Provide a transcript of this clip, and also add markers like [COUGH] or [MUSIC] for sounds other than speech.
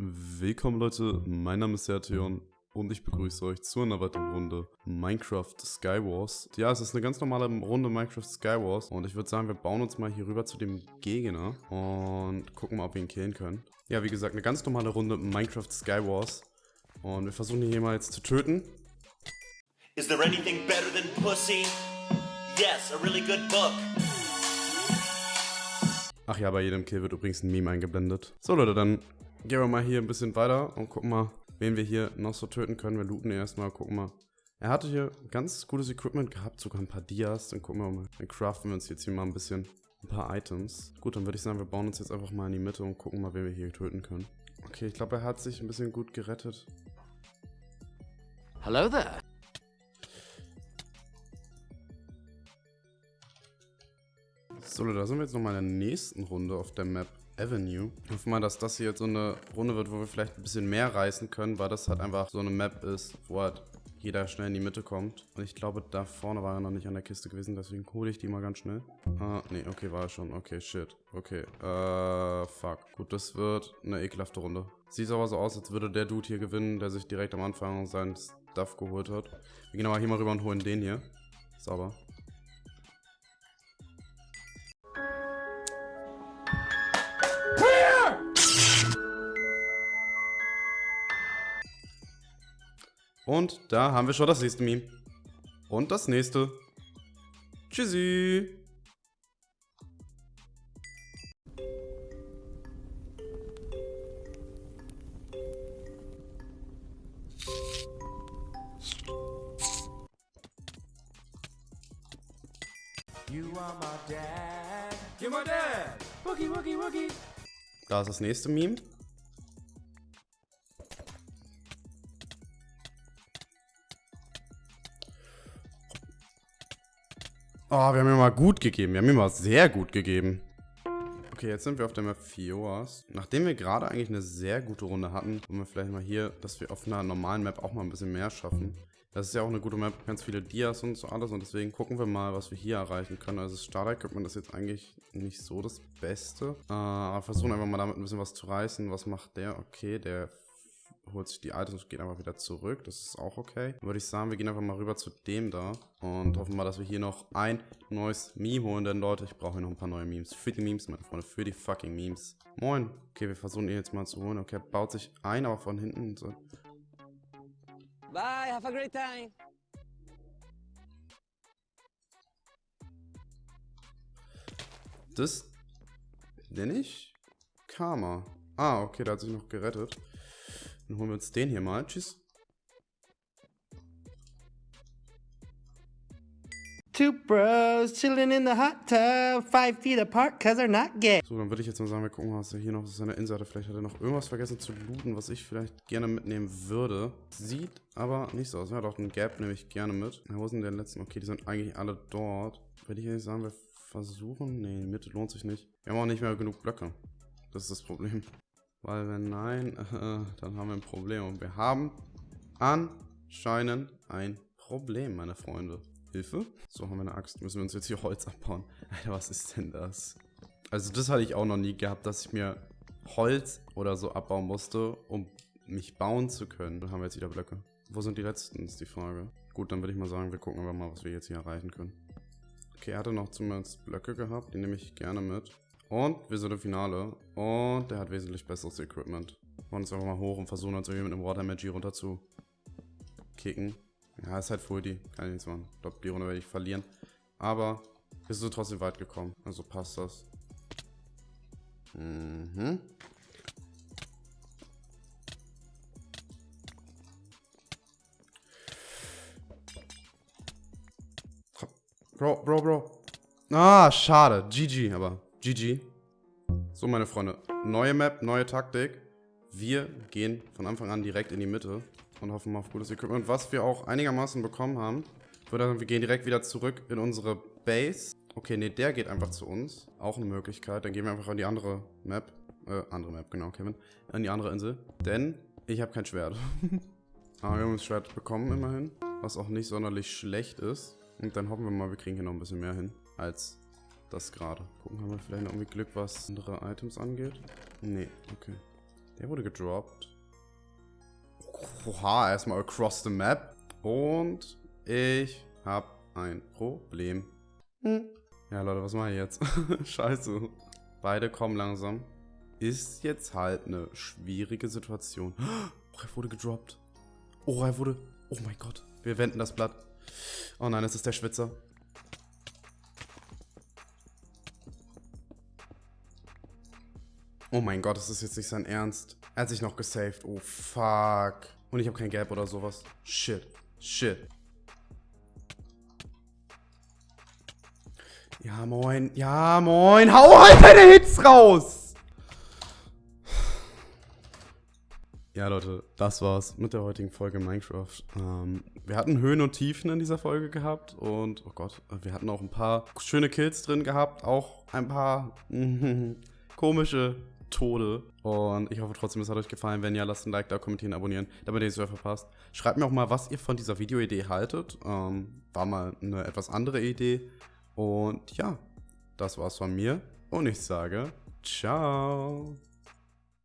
Willkommen Leute, mein Name ist Sertion und ich begrüße euch zu einer weiteren Runde Minecraft Skywars. Ja, es ist eine ganz normale Runde Minecraft Skywars und ich würde sagen, wir bauen uns mal hier rüber zu dem Gegner und gucken mal, ob wir ihn killen können. Ja, wie gesagt, eine ganz normale Runde Minecraft Skywars und wir versuchen ihn hier mal jetzt zu töten. Is there anything better than pussy? Yes, a really good book. Ach ja, bei jedem Kill wird übrigens ein Meme eingeblendet. So Leute, dann gehen wir mal hier ein bisschen weiter und gucken mal, wen wir hier noch so töten können. Wir looten erstmal, gucken mal. Er hatte hier ganz gutes Equipment gehabt, sogar ein paar Dias. Dann gucken wir mal. Dann craften wir uns jetzt hier mal ein bisschen ein paar Items. Gut, dann würde ich sagen, wir bauen uns jetzt einfach mal in die Mitte und gucken mal, wen wir hier töten können. Okay, ich glaube, er hat sich ein bisschen gut gerettet. Hello there. So, da sind wir jetzt nochmal in der nächsten Runde auf der Map Avenue. Ich hoffe mal, dass das hier jetzt so eine Runde wird, wo wir vielleicht ein bisschen mehr reißen können, weil das halt einfach so eine Map ist, wo halt jeder schnell in die Mitte kommt. Und ich glaube, da vorne war er noch nicht an der Kiste gewesen, deswegen hole ich die mal ganz schnell. Ah, nee, okay, war er schon. Okay, shit. Okay, äh, fuck. Gut, das wird eine ekelhafte Runde. Sieht aber so aus, als würde der Dude hier gewinnen, der sich direkt am Anfang sein Stuff geholt hat. Wir gehen aber hier mal rüber und holen den hier. Sauber. Und da haben wir schon das nächste Meme. Und das nächste. Tschüssi. You are my dad. You're my dad. Wookie, wookie, wookie. Da ist das nächste Meme. Oh, wir haben ihm mal gut gegeben. Wir haben ihm mal sehr gut gegeben. Okay, jetzt sind wir auf der Map Fioas. Nachdem wir gerade eigentlich eine sehr gute Runde hatten, wollen wir vielleicht mal hier, dass wir auf einer normalen Map auch mal ein bisschen mehr schaffen. Das ist ja auch eine gute Map, ganz viele Dias und so alles und deswegen gucken wir mal, was wir hier erreichen können. Also das Starter-Equipment ist jetzt eigentlich nicht so das Beste, äh, aber versuchen einfach mal damit ein bisschen was zu reißen. Was macht der? Okay, der holt sich die Items und geht einfach wieder zurück. Das ist auch okay. Dann würde ich sagen, wir gehen einfach mal rüber zu dem da und hoffen mal, dass wir hier noch ein neues Meme holen. Denn Leute, ich brauche hier noch ein paar neue Memes. Für die Memes, meine Freunde. Für die fucking Memes. Moin. Okay, wir versuchen ihn jetzt mal zu holen. Okay, baut sich ein, aber von hinten so. Bye, have a great time. Das nenne ich Karma. Ah, okay, da hat sich noch gerettet. Dann holen wir uns den hier mal. Tschüss. Two bros chilling in the hot tub, five feet apart, cause they're not gay. So, dann würde ich jetzt mal sagen, wir gucken, was er hier noch auf seiner Insel hatte. Vielleicht hat er noch irgendwas vergessen zu looten, was ich vielleicht gerne mitnehmen würde. Sieht aber nicht so aus. Ja, doch, einen Gap nehme ich gerne mit. Ja, wo sind denn die letzten? Okay, die sind eigentlich alle dort. Würde ich eigentlich sagen, wir versuchen... Nee, die Mitte lohnt sich nicht. Wir haben auch nicht mehr genug Blöcke. Das ist das Problem. Weil wenn nein, äh, [LAUGHS] dann haben wir ein Problem. Und wir haben anscheinend ein Problem, meine Freunde. Hilfe? So, haben wir eine Axt. Müssen wir uns jetzt hier Holz abbauen. Alter, was ist denn das? Also das hatte ich auch noch nie gehabt, dass ich mir Holz oder so abbauen musste, um mich bauen zu können. Dann haben wir jetzt wieder Blöcke. Wo sind die letzten, ist die Frage. Gut, dann würde ich mal sagen, wir gucken einfach mal, was wir jetzt hier erreichen können. Okay, er hatte noch zumindest Blöcke gehabt, die nehme ich gerne mit. Und wir sind im Finale. Und der hat wesentlich besseres Equipment. Wir wollen uns einfach mal hoch und versuchen uns irgendwie mit einem Water Magi runter zu kicken. Ja, ist halt Fuldi. Kann ich nichts machen. Ich glaube, die Runde werde ich verlieren. Aber wir sind trotzdem weit gekommen. Also passt das. Mhm. Bro, Bro, Bro. Ah, schade. GG, aber GG. So, meine Freunde. Neue Map, neue Taktik. Wir gehen von Anfang an direkt in die Mitte und hoffen mal auf gutes Equipment. Was wir auch einigermaßen bekommen haben, würde sagen, wir gehen direkt wieder zurück in unsere Base. Okay, nee, der geht einfach zu uns. Auch eine Möglichkeit. Dann gehen wir einfach an die andere Map. Äh, andere Map, genau, Kevin. An die andere Insel. Denn ich habe kein Schwert. [LAUGHS] Aber wir haben das Schwert bekommen immerhin. Was auch nicht sonderlich schlecht ist. Und dann hoffen wir mal, wir kriegen hier noch ein bisschen mehr hin. Als das gerade. Gucken, haben wir vielleicht noch irgendwie Glück, was andere Items angeht? Nee, okay. Der wurde gedroppt. Oha, erstmal across the map. Und ich habe ein Problem. Hm. Ja, Leute, was mache ich jetzt? [LAUGHS] Scheiße. Beide kommen langsam. Ist jetzt halt eine schwierige Situation. [GASPS] Oh, er wurde gedroppt. Oh, er wurde... Oh mein Gott. Wir wenden das Blatt. Oh nein, es ist der Schwitzer. Oh mein Gott, das ist jetzt nicht sein Ernst. Er hat sich noch gesaved. Oh, fuck. Und ich habe kein Gap oder sowas. Shit. Shit. Ja, moin. Ja, moin. Hau halt deine Hits raus! Ja, Leute, das war's mit der heutigen Folge Minecraft. Ähm, wir hatten Höhen und Tiefen in dieser Folge gehabt und, oh Gott, wir hatten auch ein paar schöne Kills drin gehabt, auch ein paar [LAUGHS] komische Tode. Und ich hoffe trotzdem, es hat euch gefallen. Wenn ja, lasst ein Like da, kommentieren, abonnieren, damit ihr es nicht verpasst. Schreibt mir auch mal, was ihr von dieser Videoidee haltet. Ähm, war mal eine etwas andere Idee. Und ja, das war's von mir. Und ich sage, ciao.